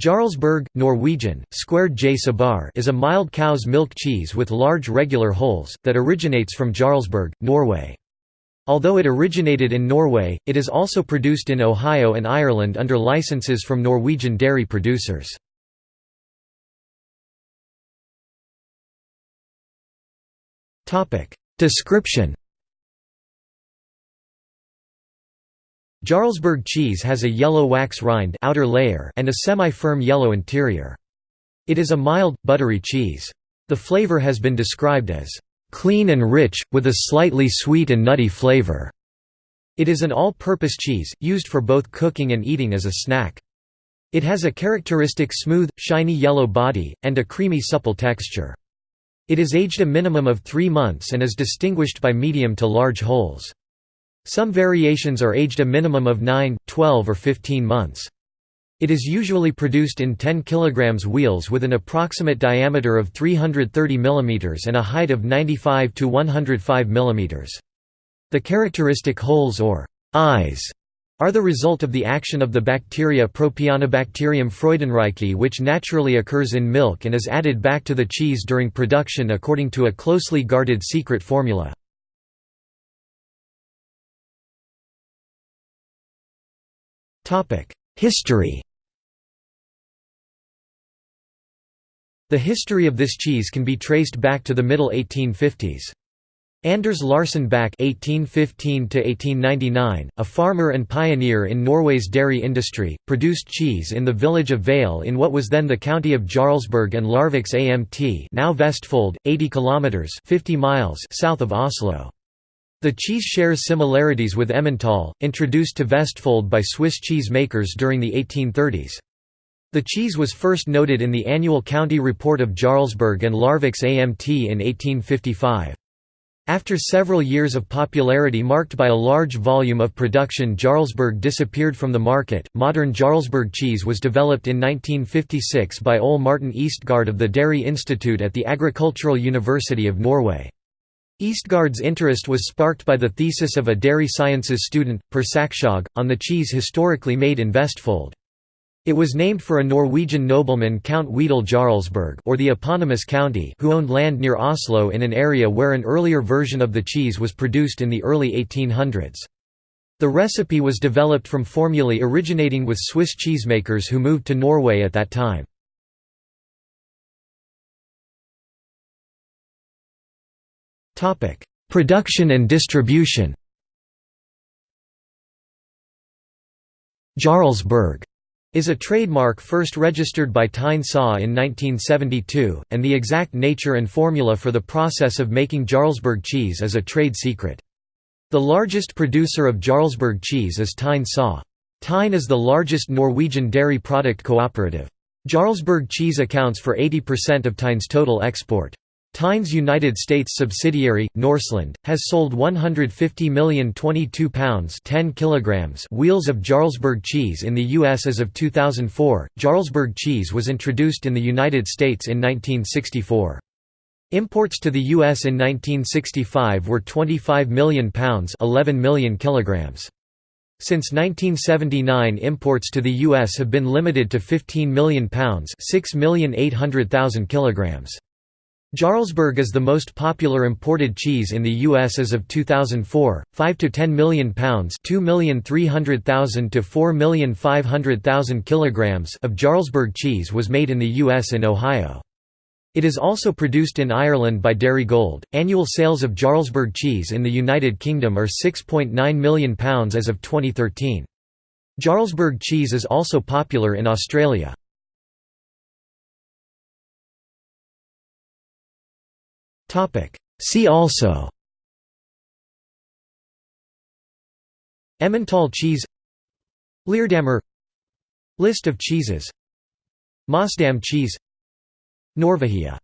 Jarlsberg, Norwegian, squared J Sabar is a mild cow's milk cheese with large regular holes, that originates from Jarlsberg, Norway. Although it originated in Norway, it is also produced in Ohio and Ireland under licenses from Norwegian dairy producers. Description Jarlsberg cheese has a yellow wax rind outer layer and a semi-firm yellow interior. It is a mild, buttery cheese. The flavor has been described as clean and rich, with a slightly sweet and nutty flavor. It is an all-purpose cheese, used for both cooking and eating as a snack. It has a characteristic smooth, shiny yellow body, and a creamy supple texture. It is aged a minimum of three months and is distinguished by medium to large holes. Some variations are aged a minimum of 9, 12 or 15 months. It is usually produced in 10 kg wheels with an approximate diameter of 330 mm and a height of 95 to 105 mm. The characteristic holes or eyes are the result of the action of the bacteria Propionibacterium freudenreichii which naturally occurs in milk and is added back to the cheese during production according to a closely guarded secret formula. History The history of this cheese can be traced back to the middle 1850s. Anders Larsen Bakke (1815–1899), a farmer and pioneer in Norway's dairy industry, produced cheese in the village of Vale in what was then the county of Jarlsberg and Larviks Amt, now Vestfold, 80 kilometers (50 miles) south of Oslo. The cheese shares similarities with Emmental, introduced to Vestfold by Swiss cheese makers during the 1830s. The cheese was first noted in the annual county report of Jarlsberg and Larviks Amt in 1855. After several years of popularity marked by a large volume of production Jarlsberg disappeared from the market. Modern Jarlsberg cheese was developed in 1956 by Ole Martin Ystgaard of the Dairy Institute at the Agricultural University of Norway. Ystgaard's interest was sparked by the thesis of a dairy sciences student, Per on the cheese historically made in Vestfold. It was named for a Norwegian nobleman Count Wedel Jarlsberg or the eponymous county who owned land near Oslo in an area where an earlier version of the cheese was produced in the early 1800s. The recipe was developed from formulae originating with Swiss cheesemakers who moved to Norway at that time. Production and distribution Jarlsberg is a trademark first registered by Tine SA in 1972, and the exact nature and formula for the process of making Jarlsberg cheese is a trade secret. The largest producer of Jarlsberg cheese is Tine SA. Tine is the largest Norwegian dairy product cooperative. Jarlsberg cheese accounts for 80% of Tine's total export. Tine's United States subsidiary, Norseland, has sold 150 million 22 pounds 10 kilograms wheels of Jarlsberg cheese in the U.S. as of 2004. Jarlsberg cheese was introduced in the United States in 1964. Imports to the U.S. in 1965 were 25 million pounds 11 million kilograms. Since 1979 imports to the U.S. have been limited to 15 million pounds 6,800,000 kilograms. Jarlsberg is the most popular imported cheese in the U.S. as of 2004, 5 to 10 million pounds 2,300,000 to 4,500,000 kilograms of Jarlsberg cheese was made in the U.S. in Ohio. It is also produced in Ireland by Dairygold. Annual sales of Jarlsberg cheese in the United Kingdom are 6.9 million pounds as of 2013. Jarlsberg cheese is also popular in Australia. Topic. See also. Emmental cheese. Leerdammer. List of cheeses. Maasdam cheese. Norvegia